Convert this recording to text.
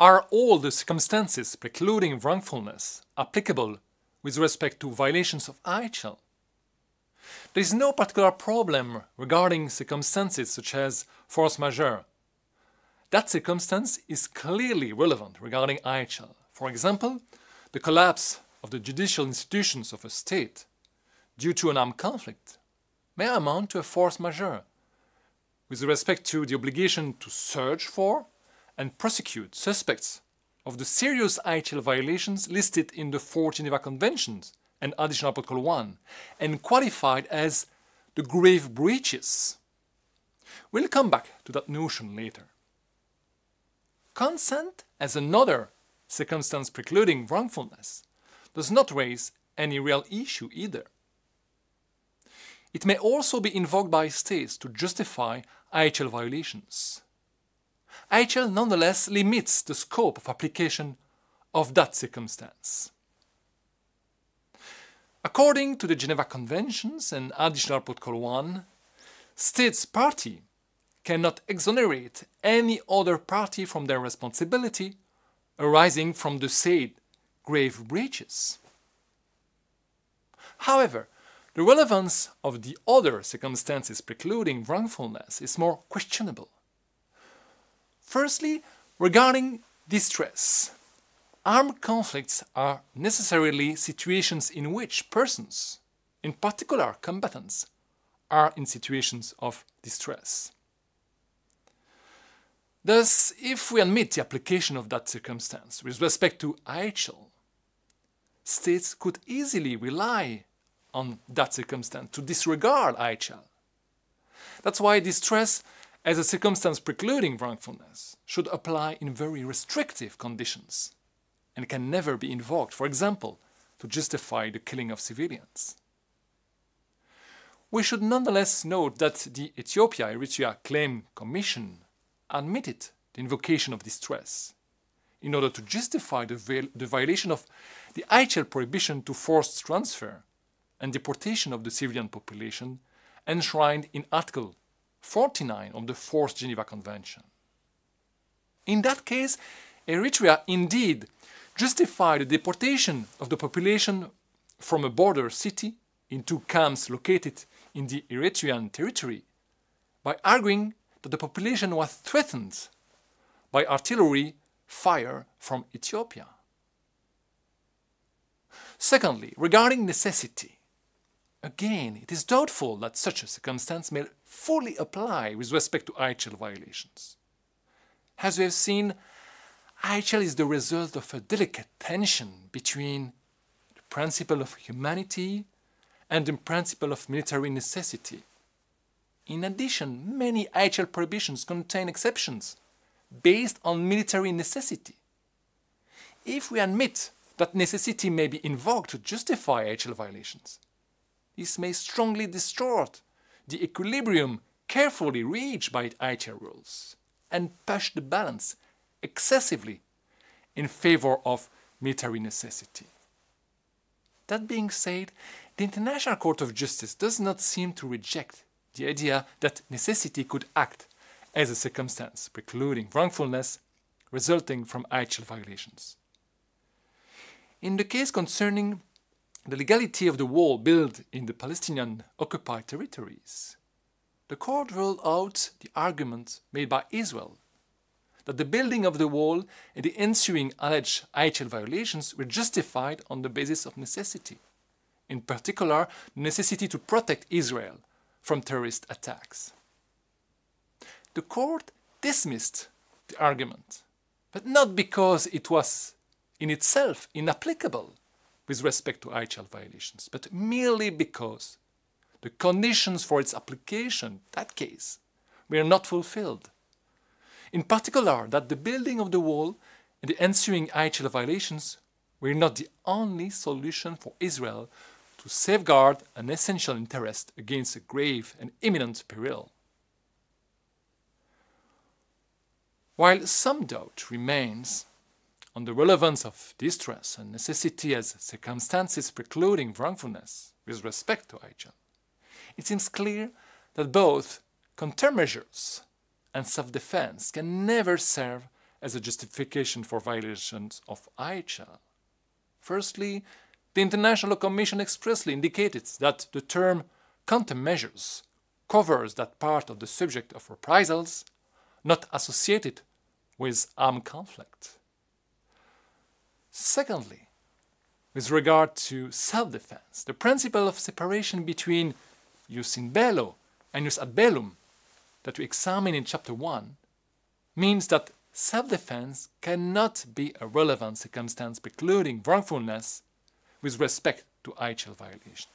Are all the circumstances precluding wrongfulness applicable with respect to violations of IHL? There is no particular problem regarding circumstances such as force majeure. That circumstance is clearly relevant regarding IHL. For example, the collapse of the judicial institutions of a state due to an armed conflict may amount to a force majeure with respect to the obligation to search for and prosecute suspects of the serious IHL violations listed in the four Geneva Conventions and Additional Protocol 1 and qualified as the grave breaches. We'll come back to that notion later. Consent as another circumstance precluding wrongfulness does not raise any real issue either. It may also be invoked by states to justify IHL violations. IHL nonetheless limits the scope of application of that circumstance. According to the Geneva Conventions and Additional Protocol 1, states party cannot exonerate any other party from their responsibility arising from the said grave breaches. However, the relevance of the other circumstances precluding wrongfulness is more questionable. Firstly, regarding distress. Armed conflicts are necessarily situations in which persons, in particular combatants, are in situations of distress. Thus, if we admit the application of that circumstance with respect to IHL, states could easily rely on that circumstance to disregard IHL. That's why distress as a circumstance precluding wrongfulness should apply in very restrictive conditions and can never be invoked, for example, to justify the killing of civilians. We should nonetheless note that the Ethiopia-Eritrea Claim Commission admitted the invocation of distress in order to justify the, the violation of the IHL prohibition to forced transfer and deportation of the civilian population enshrined in Article 49 of the Fourth Geneva Convention. In that case, Eritrea indeed justified the deportation of the population from a border city into camps located in the Eritrean territory by arguing that the population was threatened by artillery fire from Ethiopia. Secondly, regarding necessity, Again, it is doubtful that such a circumstance may fully apply with respect to IHL violations. As we have seen, IHL is the result of a delicate tension between the principle of humanity and the principle of military necessity. In addition, many IHL prohibitions contain exceptions based on military necessity. If we admit that necessity may be invoked to justify IHL violations, this may strongly distort the equilibrium carefully reached by IHL rules and push the balance excessively in favor of military necessity. That being said, the International Court of Justice does not seem to reject the idea that necessity could act as a circumstance precluding wrongfulness resulting from IHL violations. In the case concerning the legality of the wall built in the Palestinian occupied territories. The court ruled out the argument made by Israel that the building of the wall and the ensuing alleged IHL violations were justified on the basis of necessity, in particular the necessity to protect Israel from terrorist attacks. The court dismissed the argument, but not because it was in itself inapplicable with respect to IHL violations, but merely because the conditions for its application, that case, were not fulfilled. In particular, that the building of the wall and the ensuing IHL violations were not the only solution for Israel to safeguard an essential interest against a grave and imminent peril. While some doubt remains on the relevance of distress and necessity as circumstances precluding wrongfulness with respect to IHL, it seems clear that both countermeasures and self-defense can never serve as a justification for violations of IHL? Firstly, the International Commission expressly indicated that the term countermeasures covers that part of the subject of reprisals not associated with armed conflict. Secondly, with regard to self-defense, the principle of separation between jus in bello and jus ad bellum that we examine in chapter 1 means that self-defense cannot be a relevant circumstance precluding wrongfulness with respect to IHL violation.